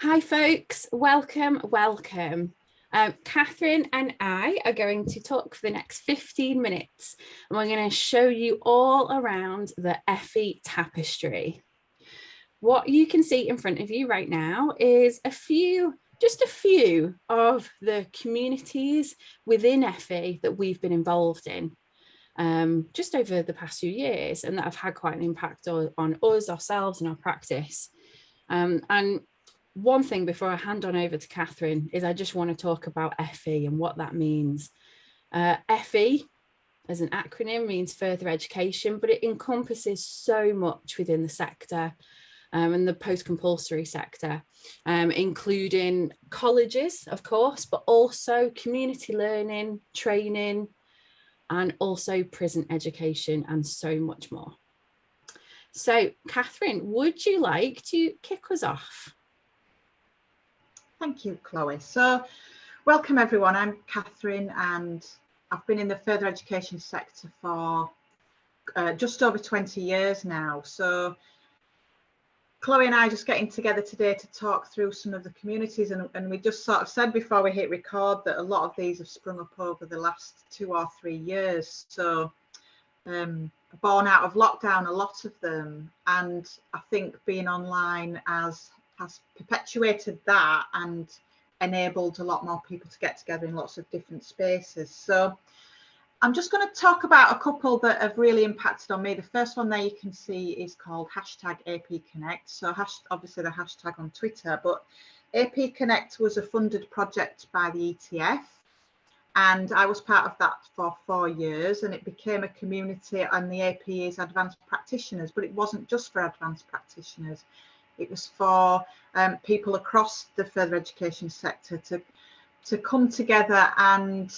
Hi folks, welcome, welcome. Um, Catherine and I are going to talk for the next 15 minutes and we're going to show you all around the FE tapestry. What you can see in front of you right now is a few, just a few of the communities within FE that we've been involved in um, just over the past few years and that have had quite an impact on, on us, ourselves and our practice. Um, and one thing before I hand on over to Catherine is I just want to talk about FE and what that means. Uh, FE as an acronym means further education, but it encompasses so much within the sector um, and the post-compulsory sector, um, including colleges, of course, but also community learning, training, and also prison education and so much more. So Catherine, would you like to kick us off? Thank you, Chloe. So welcome everyone. I'm Catherine and I've been in the further education sector for uh, just over 20 years now. So Chloe and I are just getting together today to talk through some of the communities and, and we just sort of said before we hit record that a lot of these have sprung up over the last two or three years. So um, born out of lockdown, a lot of them. And I think being online as has perpetuated that and enabled a lot more people to get together in lots of different spaces. So I'm just going to talk about a couple that have really impacted on me. The first one there you can see is called hashtag AP Connect. So hash, obviously the hashtag on Twitter, but AP Connect was a funded project by the ETF and I was part of that for four years and it became a community and the AP is advanced practitioners, but it wasn't just for advanced practitioners. It was for um, people across the further education sector to to come together and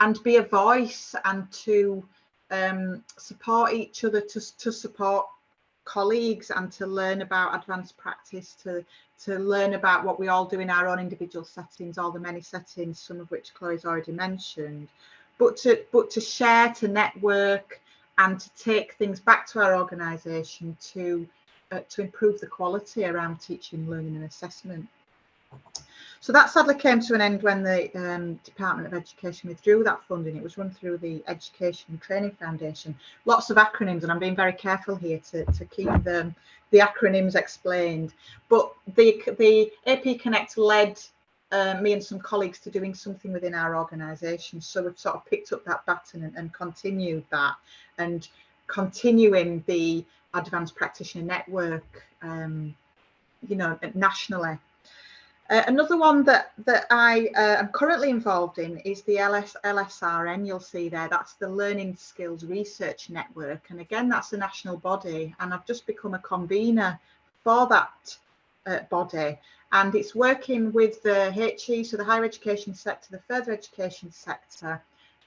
and be a voice and to um, support each other, to, to support colleagues and to learn about advanced practice, to, to learn about what we all do in our own individual settings, all the many settings, some of which Chloe's already mentioned, but to, but to share, to network and to take things back to our organisation to uh, to improve the quality around teaching, learning and assessment. So that sadly came to an end when the um, Department of Education withdrew that funding. It was run through the Education and Training Foundation. Lots of acronyms, and I'm being very careful here to, to keep the, the acronyms explained. But the, the AP Connect led uh, me and some colleagues to doing something within our organisation. So we've sort of picked up that baton and, and continued that and continuing the advanced practitioner network, um, you know, nationally. Uh, another one that that I uh, am currently involved in is the LS, LSRN. You'll see there, that's the Learning Skills Research Network. And again, that's a national body. And I've just become a convener for that uh, body. And it's working with the HE, so the higher education sector, the further education sector,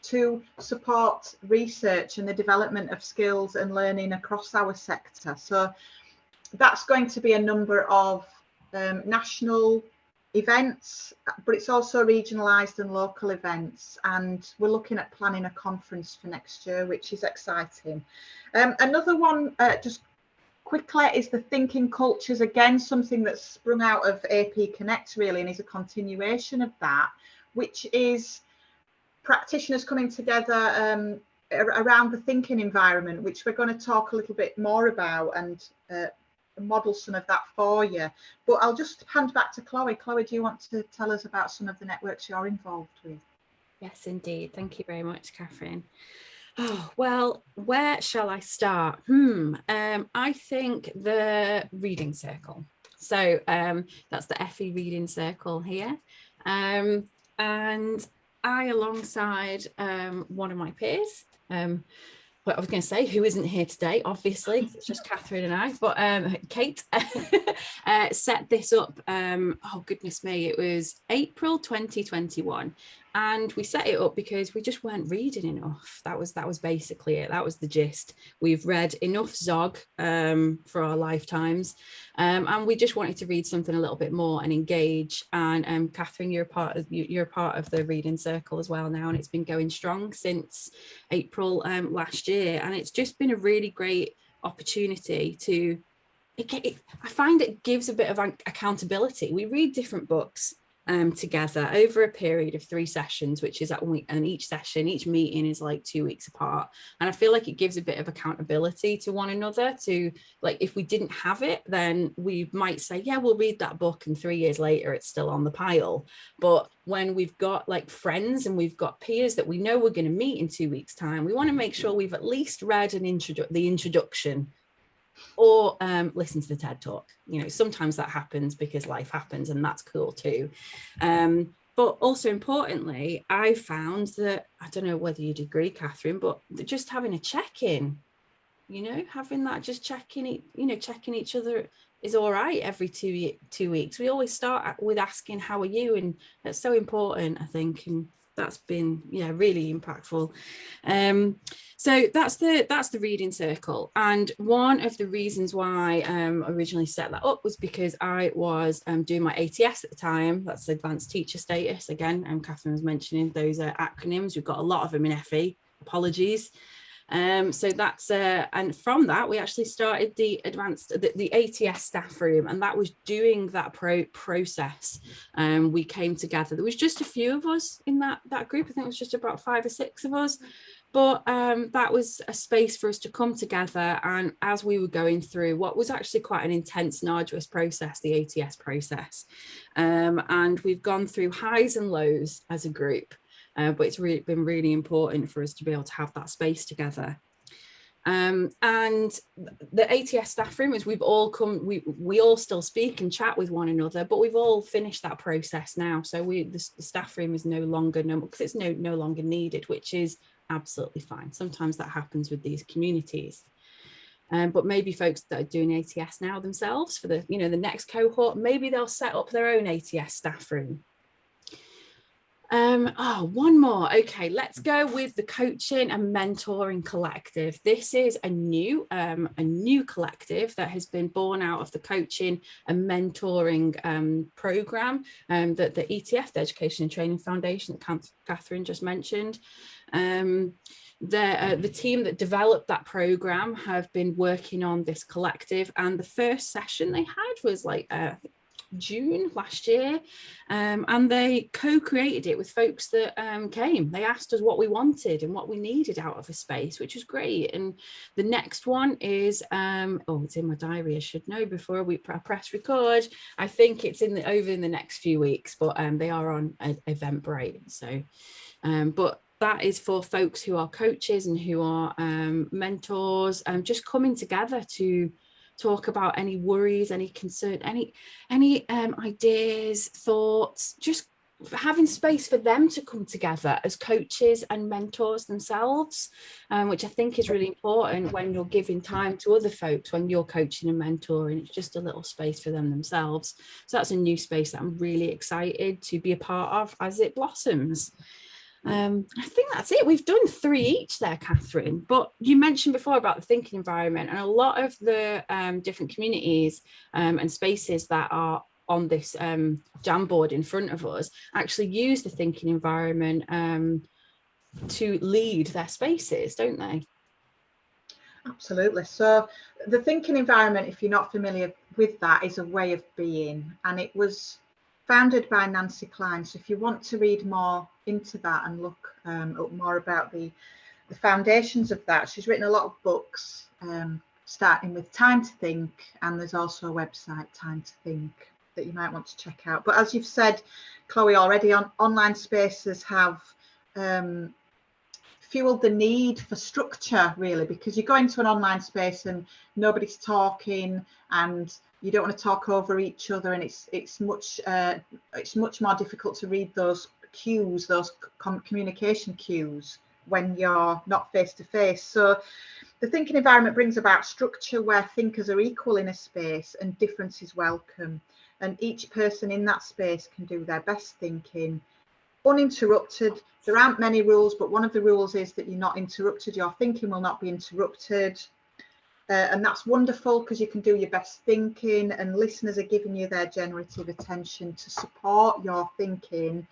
to support research and the development of skills and learning across our sector. So that's going to be a number of um, national events, but it's also regionalised and local events. And we're looking at planning a conference for next year, which is exciting. Um, another one, uh, just quickly, is the thinking cultures. Again, something that's sprung out of AP Connect really, and is a continuation of that, which is practitioners coming together um, around the thinking environment, which we're going to talk a little bit more about and uh, model some of that for you. But I'll just hand back to Chloe. Chloe, do you want to tell us about some of the networks you're involved with? Yes, indeed. Thank you very much, Catherine. Oh, well, where shall I start? Hmm, um, I think the reading circle. So um, that's the FE reading circle here. Um, and I, alongside um, one of my peers, um, what I was going to say, who isn't here today, obviously, it's just Catherine and I, but um, Kate uh, set this up, um, oh goodness me, it was April 2021 and we set it up because we just weren't reading enough. That was that was basically it. That was the gist. We've read enough zog um, for our lifetimes um, and we just wanted to read something a little bit more and engage. And um, Catherine you're part of you're part of the reading circle as well now and it's been going strong since April um, last year. And it's just been a really great opportunity to it, it, I find it gives a bit of accountability. We read different books um, together over a period of three sessions, which is at week, and each session, each meeting is like two weeks apart. And I feel like it gives a bit of accountability to one another to like, if we didn't have it, then we might say, yeah, we'll read that book and three years later, it's still on the pile. But when we've got like friends and we've got peers that we know we're going to meet in two weeks time, we want to make sure we've at least read an introdu the introduction or um, listen to the TED talk. You know, sometimes that happens because life happens and that's cool too. Um, but also importantly, I found that, I don't know whether you'd agree, Catherine, but just having a check-in, you know, having that just checking, you know, checking each other is all right every two two weeks. We always start with asking, how are you? And that's so important, I think. And that's been yeah really impactful. Um so that's the that's the reading circle. And one of the reasons why um originally set that up was because i was um doing my ats at the time. That's advanced teacher status. Again and um, catherine was mentioning those acronyms. We've got a lot of them in fe apologies um, so that's uh, and from that we actually started the advanced the, the ATS staff room and that was doing that pro process. Um, we came together. There was just a few of us in that that group. I think it was just about five or six of us. But um, that was a space for us to come together. And as we were going through what was actually quite an intense and arduous process, the ATS process. Um, and we've gone through highs and lows as a group uh, but it's really been really important for us to be able to have that space together. Um, and the ATS staff room is we've all come, we, we all still speak and chat with one another, but we've all finished that process now. So we the, the staff room is no longer, no because it's no, no longer needed, which is absolutely fine. Sometimes that happens with these communities. Um, but maybe folks that are doing ATS now themselves for the, you know, the next cohort, maybe they'll set up their own ATS staff room um, oh, one more. Okay, let's go with the coaching and mentoring collective. This is a new, um, a new collective that has been born out of the coaching and mentoring um, program um, that the ETF, the Education and Training Foundation Catherine just mentioned. Um, the, uh, the team that developed that program have been working on this collective and the first session they had was like uh, June last year um, and they co-created it with folks that um, came. They asked us what we wanted and what we needed out of a space, which was great. And the next one is, um, oh, it's in my diary, I should know before we press record. I think it's in the over in the next few weeks, but um, they are on Eventbrite. So, um, but that is for folks who are coaches and who are um, mentors and just coming together to talk about any worries, any concern, any any um, ideas, thoughts, just having space for them to come together as coaches and mentors themselves, um, which I think is really important when you're giving time to other folks, when you're coaching and mentoring, it's just a little space for them themselves. So that's a new space that I'm really excited to be a part of as it blossoms. Um, I think that's it. We've done three each there, Catherine, but you mentioned before about the thinking environment and a lot of the um, different communities um, and spaces that are on this um, Jamboard in front of us actually use the thinking environment um, to lead their spaces, don't they? Absolutely. So the thinking environment, if you're not familiar with that, is a way of being. And it was founded by Nancy Kline. So if you want to read more into that and look um, up more about the, the foundations of that, she's written a lot of books, um, starting with Time to Think, and there's also a website, Time to Think, that you might want to check out. But as you've said, Chloe, already on online spaces have um, fueled the need for structure really because you go into an online space and nobody's talking and you don't want to talk over each other and it's it's much uh, it's much more difficult to read those cues those communication cues when you're not face to face so the thinking environment brings about structure where thinkers are equal in a space and difference is welcome. And each person in that space can do their best thinking. Uninterrupted there aren't many rules but one of the rules is that you're not interrupted your thinking will not be interrupted. Uh, and that's wonderful because you can do your best thinking and listeners are giving you their generative attention to support your thinking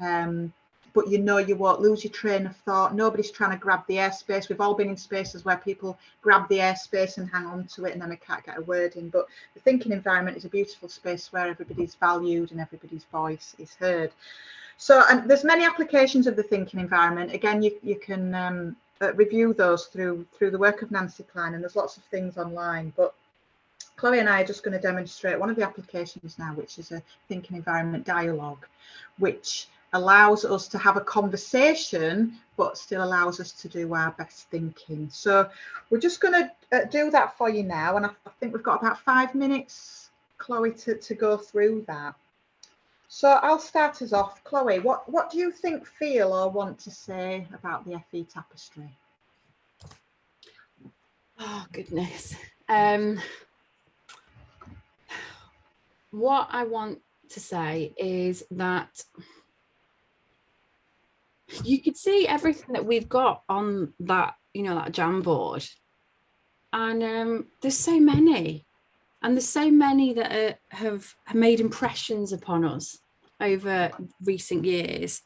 um, but you know you won't lose your train of thought. Nobody's trying to grab the airspace. We've all been in spaces where people grab the airspace and hang on to it and then we can't get a word in. But the thinking environment is a beautiful space where everybody's valued and everybody's voice is heard. So and there's many applications of the thinking environment. Again, you, you can um, uh, review those through through the work of Nancy Kline and there's lots of things online. But Chloe and I are just going to demonstrate one of the applications now, which is a thinking environment dialogue, which allows us to have a conversation but still allows us to do our best thinking. So we're just going to uh, do that for you now and I, I, think we've got about five minutes chloe to, to go through that. So i'll start us off. Chloe what what do you think feel or want to say about the fe tapestry? Oh goodness. Um what i want to say is that you could see everything that we've got on that, you know, that Jamboard. And um, there's so many. And there's so many that are, have, have made impressions upon us over recent years.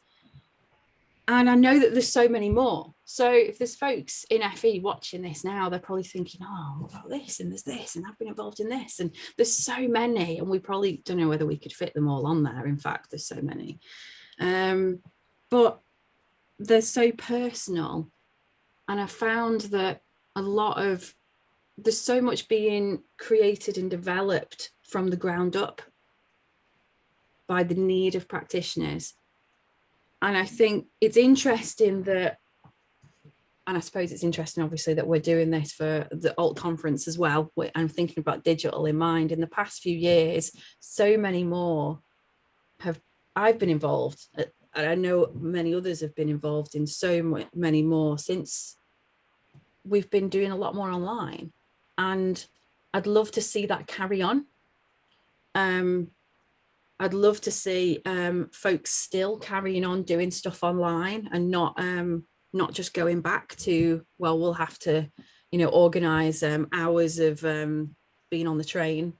And I know that there's so many more. So if there's folks in FE watching this now, they're probably thinking, oh, what about this? And there's this, and I've been involved in this. And there's so many. And we probably don't know whether we could fit them all on there. In fact, there's so many. Um, but they're so personal and i found that a lot of there's so much being created and developed from the ground up by the need of practitioners and i think it's interesting that and I suppose it's interesting, obviously, that we're doing this for the alt conference as well. I'm thinking about digital in mind. In the past few years, so many more have I've been involved and I know many others have been involved in so many more since we've been doing a lot more online and I'd love to see that carry on. Um, I'd love to see um, folks still carrying on doing stuff online and not um, not just going back to, well, we'll have to, you know, organize um, hours of um, being on the train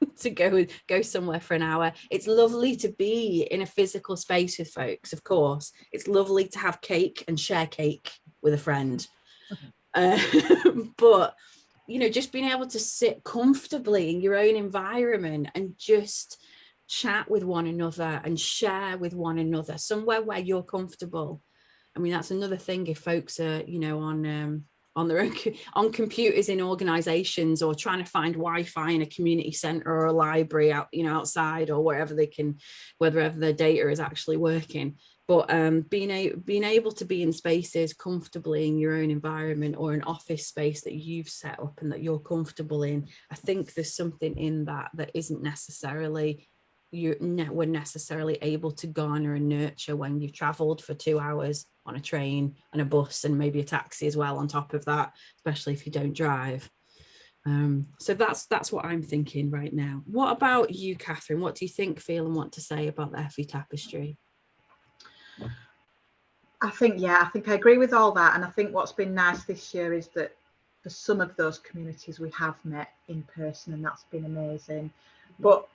to go go somewhere for an hour. It's lovely to be in a physical space with folks, of course. It's lovely to have cake and share cake with a friend. Uh, but, you know, just being able to sit comfortably in your own environment and just chat with one another and share with one another somewhere where you're comfortable. I mean, that's another thing if folks are, you know, on um, on their own on computers in organizations or trying to find Wi-Fi in a community center or a library out, you know, outside or wherever they can, wherever their data is actually working. But um, being, a, being able to be in spaces comfortably in your own environment or an office space that you've set up and that you're comfortable in, I think there's something in that that isn't necessarily you ne were necessarily able to garner and nurture when you've traveled for two hours on a train and a bus and maybe a taxi as well on top of that, especially if you don't drive. Um, so that's that's what I'm thinking right now. What about you, Catherine? What do you think, feel and want to say about the FE Tapestry? I think, yeah, I think I agree with all that. And I think what's been nice this year is that for some of those communities we have met in person and that's been amazing. But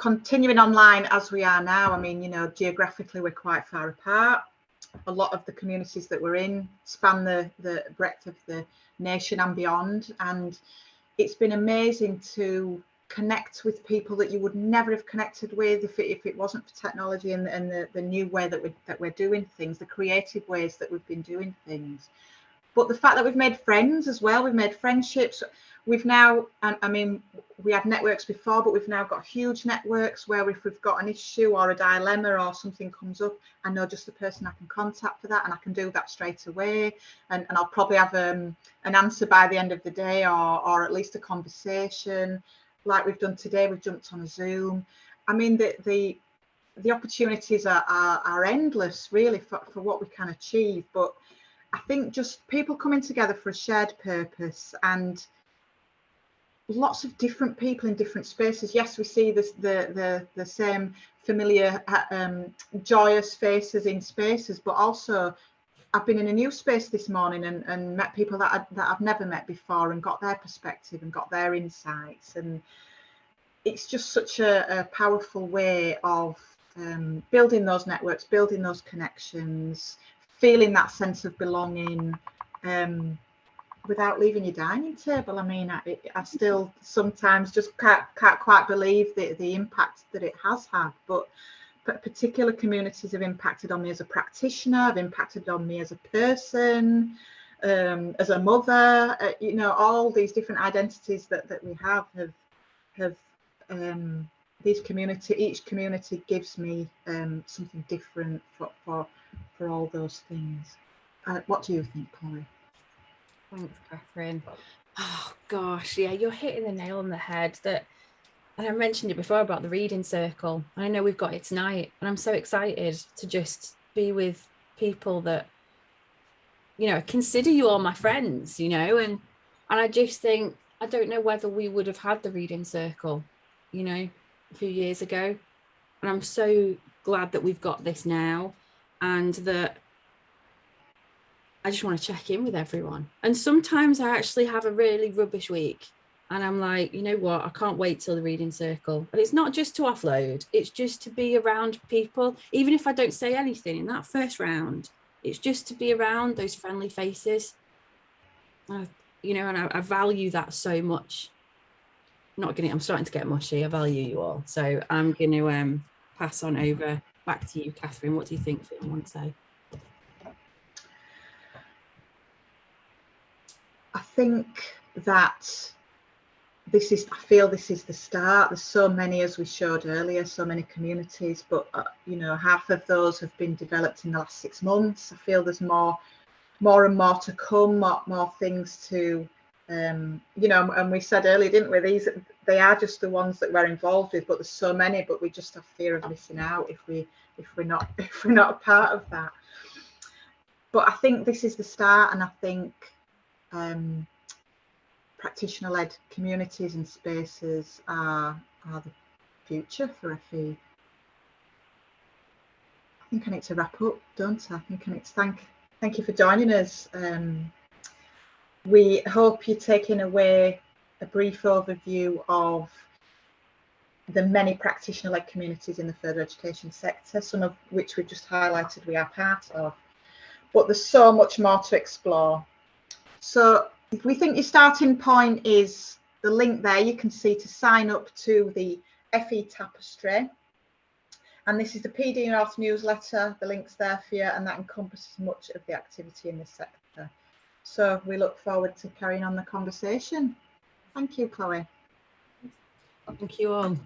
continuing online as we are now, I mean, you know, geographically we're quite far apart. A lot of the communities that we're in span the, the breadth of the nation and beyond. And it's been amazing to connect with people that you would never have connected with if it, if it wasn't for technology and, and the, the new way that, we, that we're doing things, the creative ways that we've been doing things. But the fact that we've made friends as well, we've made friendships we've now, I mean, we had networks before, but we've now got huge networks where if we've got an issue or a dilemma or something comes up, I know just the person I can contact for that and I can do that straight away. And, and I'll probably have um, an answer by the end of the day or, or at least a conversation like we've done today. We've jumped on a Zoom. I mean, the, the, the opportunities are, are, are endless really for, for what we can achieve. But I think just people coming together for a shared purpose and lots of different people in different spaces. Yes, we see this, the, the, the same familiar, uh, um, joyous faces in spaces, but also I've been in a new space this morning and, and met people that, I, that I've never met before and got their perspective and got their insights. And it's just such a, a powerful way of um, building those networks, building those connections, feeling that sense of belonging um, without leaving your dining table. I mean, I, I still sometimes just can't, can't quite believe the, the impact that it has had, but particular communities have impacted on me as a practitioner, have impacted on me as a person, um, as a mother, uh, you know, all these different identities that, that we have have, have um, these community, each community gives me um, something different for, for, for all those things. Uh, what do you think, Chloe? Thanks, Catherine. Oh gosh, yeah, you're hitting the nail on the head that and I mentioned it before about the reading circle. I know we've got it tonight, and I'm so excited to just be with people that, you know, consider you all my friends, you know, and and I just think I don't know whether we would have had the reading circle, you know, a few years ago. And I'm so glad that we've got this now and that I just want to check in with everyone. And sometimes I actually have a really rubbish week and I'm like, you know what, I can't wait till the reading circle. And it's not just to offload, it's just to be around people, even if I don't say anything in that first round, it's just to be around those friendly faces. Uh, you know, and I, I, value that so much. I'm not gonna, I'm starting to get mushy. I value you all. So I'm gonna um, pass on over back to you, Catherine. What do you think that you want to say? I think that this is, I feel this is the start. There's so many, as we showed earlier, so many communities, but uh, you know, half of those have been developed in the last six months. I feel there's more, more and more to come, more, more things to, um, you know, and we said earlier, didn't we? These, they are just the ones that we're involved with, but there's so many, but we just have fear of missing out if we, if we're not, if we're not a part of that. But I think this is the start, and I think. Um, practitioner-led communities and spaces are, are the future for FE. I think I need to wrap up, don't I? I think I need to thank, thank you for joining us. Um, we hope you're taking away a brief overview of the many practitioner-led communities in the further education sector, some of which we've just highlighted we are part of. But there's so much more to explore. So if we think your starting point is the link there, you can see to sign up to the FE Tapestry. And this is the PD North newsletter, the link's there for you, and that encompasses much of the activity in this sector. So we look forward to carrying on the conversation. Thank you, Chloe. Thank you all.